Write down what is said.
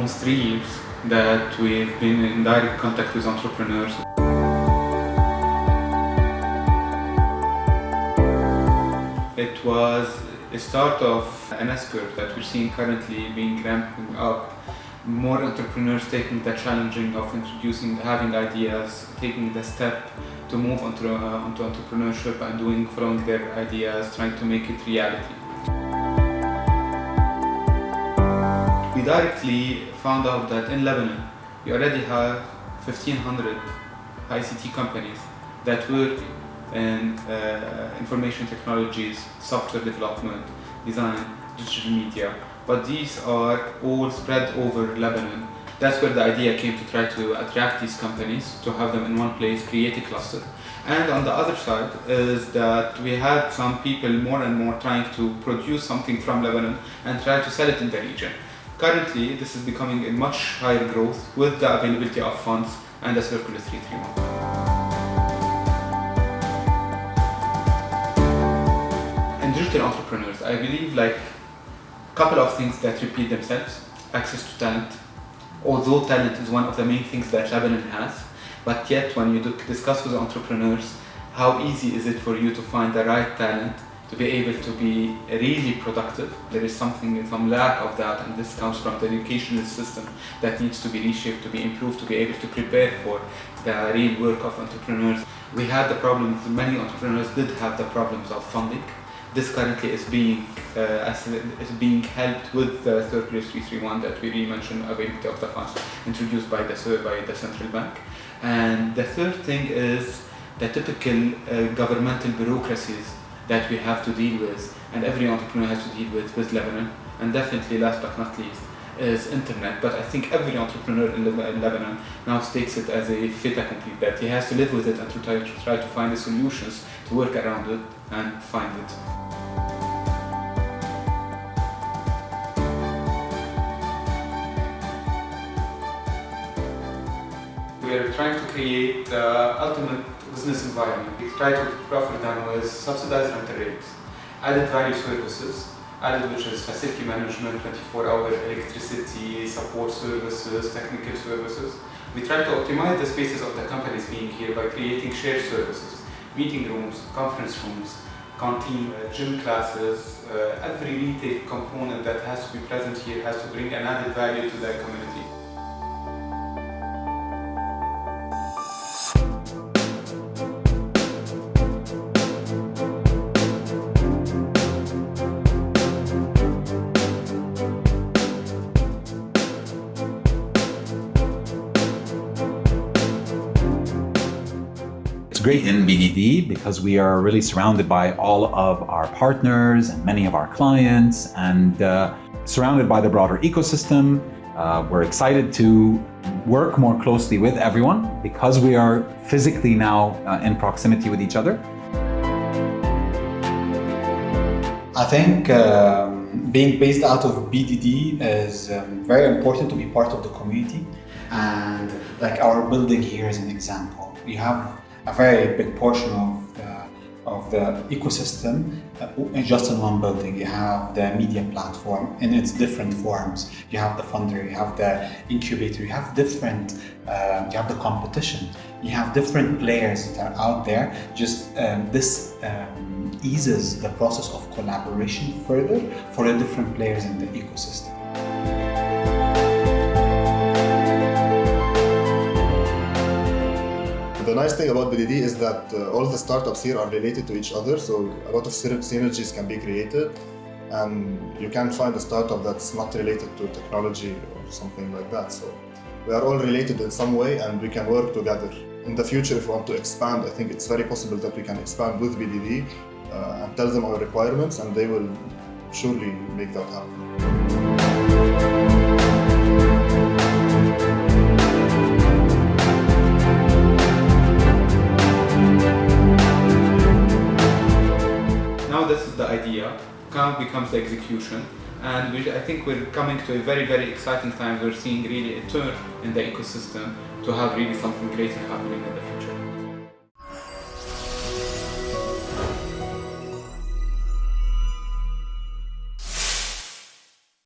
almost three years that we've been in direct contact with entrepreneurs. It was a start of an S-curve that we're seeing currently being ramping up. More entrepreneurs taking the challenging of introducing, having ideas, taking the step to move onto, uh, onto entrepreneurship and doing from their ideas, trying to make it reality. We directly found out that in Lebanon, we already have 1500 ICT companies that work in uh, information technologies, software development, design, digital media, but these are all spread over Lebanon. That's where the idea came to try to attract these companies, to have them in one place, create a cluster. And on the other side is that we had some people more and more trying to produce something from Lebanon and try to sell it in the region. Currently, this is becoming a much higher growth with the availability of funds and the Circular 331. And digital entrepreneurs, I believe like a couple of things that repeat themselves. Access to talent. Although talent is one of the main things that Lebanon has, but yet when you discuss with entrepreneurs, how easy is it for you to find the right talent to be able to be really productive. There is something, some lack of that, and this comes from the educational system that needs to be reshaped, to be improved, to be able to prepare for the real work of entrepreneurs. We had the problems, many entrepreneurs did have the problems of funding. This currently is being uh, is being helped with the Circular 331 that we mentioned availability of the funds introduced by the by the central bank. And the third thing is the typical uh, governmental bureaucracies that we have to deal with and every entrepreneur has to deal with with Lebanon and definitely last but not least is internet but I think every entrepreneur in Lebanon now takes it as a fait accompli that he has to live with it and to try, to try to find the solutions to work around it and find it. We are trying to create the ultimate business environment. We try to offer them with subsidized rental rates, added value services, added which is facility management, 24-hour electricity, support services, technical services. We try to optimize the spaces of the companies being here by creating shared services, meeting rooms, conference rooms, canteen, uh, gym classes, uh, every retail component that has to be present here has to bring an added value to the community. Great in BDD because we are really surrounded by all of our partners and many of our clients and uh, surrounded by the broader ecosystem. Uh, we're excited to work more closely with everyone because we are physically now uh, in proximity with each other. I think um, being based out of BDD is um, very important to be part of the community and like our building here is an example. We have a very big portion of the, of the ecosystem uh, just in one building. You have the media platform in its different forms. You have the funder, you have the incubator, you have different, uh, you have the competition. You have different players that are out there. Just um, this um, eases the process of collaboration further for the different players in the ecosystem. Nice thing about BDD is that uh, all the startups here are related to each other, so a lot of synergies can be created. And you can find a startup that's not related to technology or something like that. So we are all related in some way and we can work together. In the future, if we want to expand, I think it's very possible that we can expand with BDD uh, and tell them our requirements and they will surely make that happen. This is the idea, now becomes the execution, and we, I think we're coming to a very, very exciting time. We're seeing really a turn in the ecosystem to have really something great happening in the future.